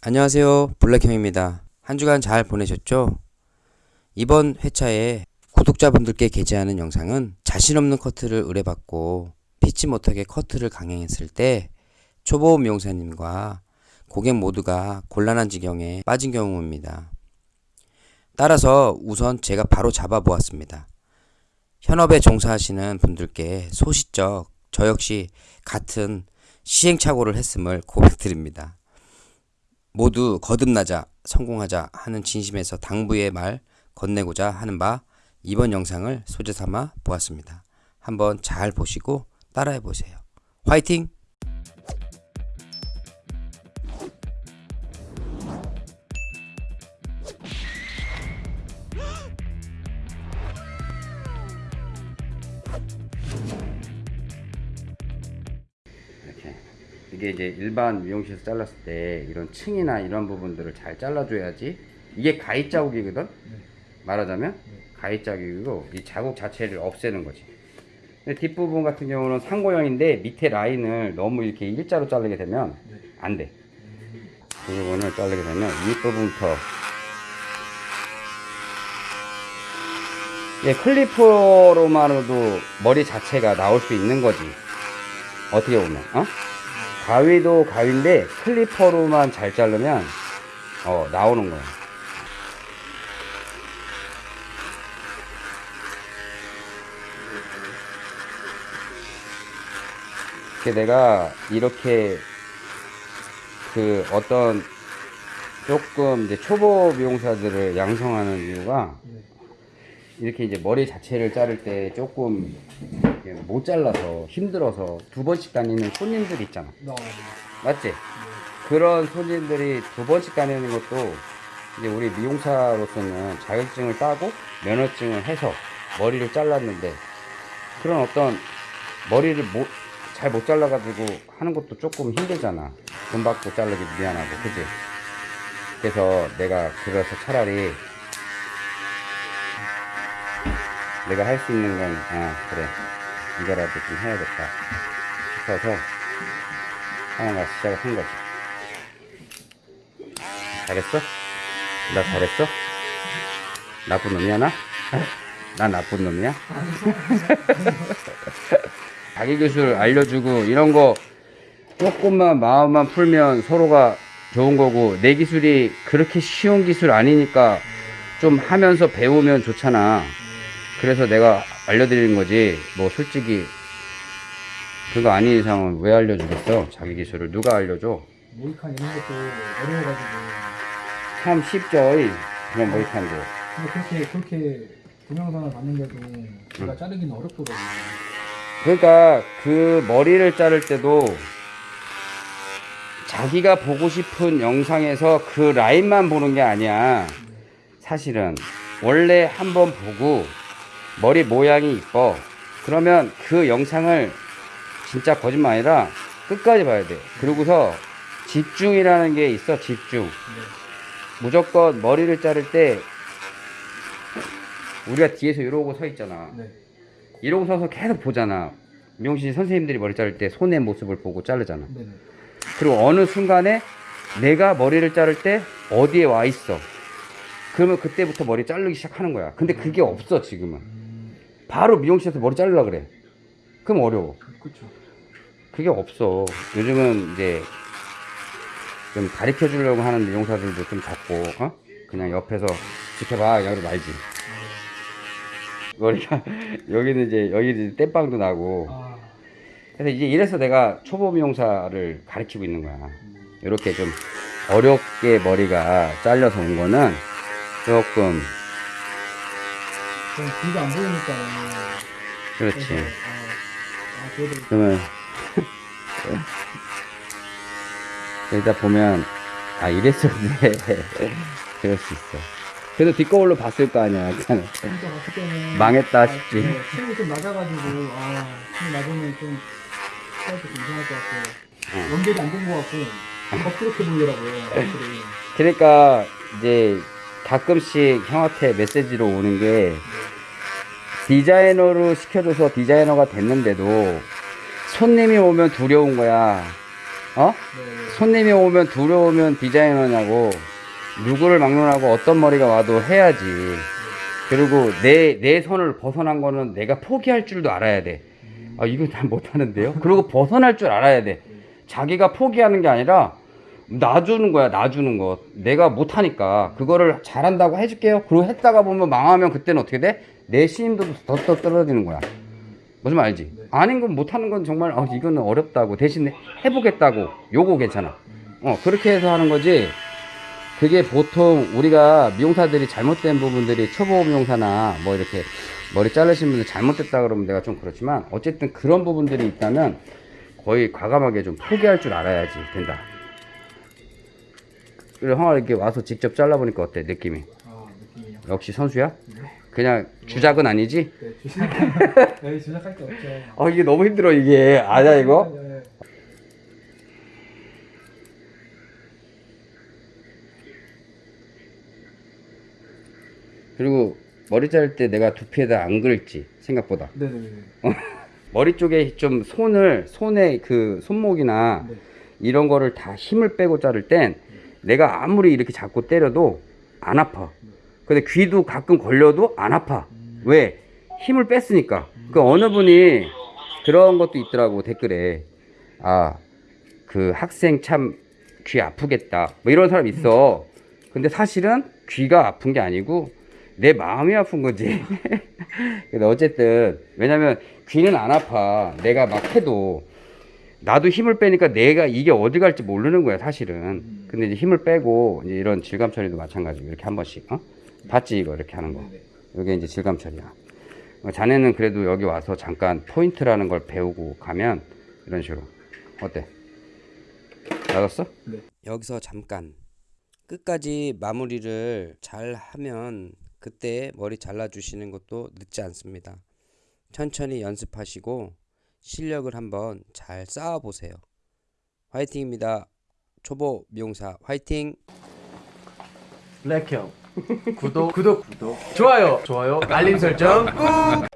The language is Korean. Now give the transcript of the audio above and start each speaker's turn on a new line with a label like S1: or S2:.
S1: 안녕하세요 블랙형입니다 한 주간 잘 보내셨죠? 이번 회차에 구독자분들께 게재하는 영상은 자신 없는 커트를 의뢰받고 피치 못하게 커트를 강행했을 때 초보 미용사님과 고객 모두가 곤란한 지경에 빠진 경우입니다. 따라서 우선 제가 바로 잡아 보았습니다. 현업에 종사하시는 분들께 소시적 저 역시 같은 시행착오를 했음을 고백드립니다. 모두 거듭나자 성공하자 하는 진심에서 당부의 말 건네고자 하는 바 이번 영상을 소재 삼아 보았습니다. 한번 잘 보시고 따라해 보세요. 화이팅! 이게 이제 일반 미용실에서 잘랐을 때 이런 층이나 이런 부분들을 잘 잘라줘야지 이게 가위 자국이거든? 말하자면 가위 자국이고 이 자국 자체를 없애는 거지. 근데 뒷부분 같은 경우는 상고형인데 밑에 라인을 너무 이렇게 일자로 자르게 되면 안돼. 이 부분을 자르게 되면 윗부분부터. 예, 클리퍼로만으로도 머리 자체가 나올 수 있는 거지. 어떻게 보면 어? 가위도 가위인데 클리퍼로만 잘 자르면 어 나오는 거야. 이렇게 내가 이렇게 그 어떤 조금 이제 초보 미용사들을 양성하는 이유가 이렇게 이제 머리 자체를 자를 때 조금 못 잘라서 힘들어서 두 번씩 다니는 손님들 있잖아. 맞지? 그런 손님들이 두 번씩 다니는 것도 이제 우리 미용사로서는 자격증을 따고 면허증을 해서 머리를 잘랐는데 그런 어떤 머리를 잘못 잘라가지고 하는 것도 조금 힘들잖아. 돈 받고 자르기 미안하고, 그지? 그래서 내가 그래서 차라리 내가 할 수 있는 건, 아, 그래. 이거라도 좀 해야겠다. 싶어서 하나가 시작을 한 거지. 잘했어? 나 잘했어? 나쁜 놈이야, 나? 나 나쁜 놈이야? 자기 기술 알려주고 이런 거 조금만 마음만 풀면 서로가 좋은 거고 내 기술이 그렇게 쉬운 기술 아니니까 좀 하면서 배우면 좋잖아. 그래서 내가 알려드리는 거지. 뭐 솔직히 그거 아닌 이상은 왜 알려주겠어? 자기 기술을 누가 알려줘?
S2: 모이칸 이런 것도 어려워가지고
S1: 참 쉽죠. 이 그런 모이칸도.
S2: 근데 그렇게 그렇게 동영상을 봤는데도 제가 자르기는 어렵더라고요
S1: 그러니까 그 머리를 자를 때도 자기가 보고 싶은 영상에서 그 라인만 보는 게 아니야. 사실은 원래 한번 보고 머리 모양이 이뻐. 그러면 그 영상을 진짜 거짓말 아니라 끝까지 봐야 돼. 그러고서 집중이라는 게 있어. 집중. 무조건 머리를 자를 때 우리가 뒤에서 이러고 서 있잖아.
S2: 네.
S1: 이러고 서서 계속 보잖아. 미용실 선생님들이 머리 자를 때 손의 모습을 보고 자르잖아.
S2: 네네.
S1: 그리고 어느 순간에 내가 머리를 자를 때 어디에 와 있어. 그러면 그때부터 머리 자르기 시작하는 거야. 근데 그게 없어, 지금은. 바로 미용실에서 머리 자르려 그래. 그럼 어려워.
S2: 그렇죠.
S1: 그게 없어. 요즘은 이제 좀 가르쳐 주려고 하는 미용사들도 좀 적고, 어? 그냥 옆에서 지켜봐, 그냥 말지. 머리가, 여기는 이제, 여기는 이제 땜빵도 나고.
S2: 아,
S1: 그래서 이제 이래서 내가 초보 미용사를 가르치고 있는 거야. 이렇게 좀 어렵게 머리가 잘려서 온 거는 조금,
S2: 좀 귀가 안 보이니까.
S1: 그렇지.
S2: 그래서, 아, 아, 그래도
S1: 그러면, 여기다 보면, 아, 이랬었네. 그럴 수 있어. 그래도 뒷거울로 봤을 거 아니야.
S2: 봤을 때는
S1: 망했다
S2: 아,
S1: 싶지.
S2: 네, 춤이 좀 낮아가지고 아, 춤이 낮으면 좀좀 이상할 것 같고
S1: 어.
S2: 연결이 안 된 것 같고 좀 벅그렇게 보이더라고요.
S1: 그러니까, 이제, 가끔씩 형한테 메시지로 오는 게, 디자이너로 시켜줘서 디자이너가 됐는데도, 손님이 오면 두려운 거야. 어?
S2: 네.
S1: 손님이 오면 들어오면 디자이너냐고 누구를 막론하고 어떤 머리가 와도 해야지. 그리고 내, 내 손을 벗어난 거는 내가 포기할 줄도 알아야 돼. 아, 이거 난 못하는데요? 그리고 벗어날 줄 알아야 돼. 자기가 포기하는 게 아니라 놔주는 거야, 놔주는 거. 내가 못하니까. 그거를 잘한다고 해줄게요. 그리고 했다가 보면 망하면 그때는 어떻게 돼? 내 신임도도 더, 더 떨어지는 거야. 무슨 말 알지? 아닌 건 못하는 건 정말, 어, 이거는 어렵다고. 대신 해보겠다고. 요거 괜찮아. 어, 그렇게 해서 하는 거지. 그게 보통 우리가 미용사들이 잘못된 부분들이 초보 미용사나 뭐 이렇게 머리 자르신 분들 잘못됐다 그러면 내가 좀 그렇지만 어쨌든 그런 부분들이 있다면 거의 과감하게 좀 포기할 줄 알아야지 된다. 형아 이렇게 와서 직접 잘라보니까 어때 느낌이?
S2: 아 느낌이요.
S1: 역시 선수야? 그냥 주작은 아니지?
S2: 네 주작. 네 주작할 게 없죠.
S1: 아 이게 너무 힘들어 이게 아냐 이거?
S2: 네.
S1: 그리고 머리 자를 때 내가 두피에다 안 긁지 생각보다
S2: 네네네.
S1: 머리 쪽에 좀 손을 손에 그 손목이나
S2: 네.
S1: 이런 거를 다 힘을 빼고 자를 땐 내가 아무리 이렇게 잡고 때려도 안 아파. 근데 귀도 가끔 걸려도 안 아파. 왜? 힘을 뺐으니까. 그 어느 분이 그런 것도 있더라고 댓글에. 아, 그 학생 참 귀 아프겠다. 뭐 이런 사람 있어. 근데 사실은 귀가 아픈 게 아니고 내 마음이 아픈 거지. 근데 어쨌든 왜냐면 귀는 안 아파. 내가 막 해도 나도 힘을 빼니까 내가 이게 어디 갈지 모르는 거야 사실은. 근데 이제 힘을 빼고 이제 이런 질감 처리도 마찬가지고 이렇게 한 번씩 어? 봤지 이거 이렇게 하는 거. 이게 이제 질감 처리야. 어, 자네는 그래도 여기 와서 잠깐 포인트라는 걸 배우고 가면 이런 식으로 어때? 알았어?
S2: 네.
S1: 여기서 잠깐 끝까지 마무리를 잘 하면 그때 머리 잘라주시는 것도 늦지 않습니다. 천천히 연습하시고 실력을 한번 잘 쌓아보세요. 화이팅입니다. 초보 미용사 화이팅!
S3: 블랙형. 구독. 구독. 구독. 좋아요. 좋아요. 알림 설정 꾹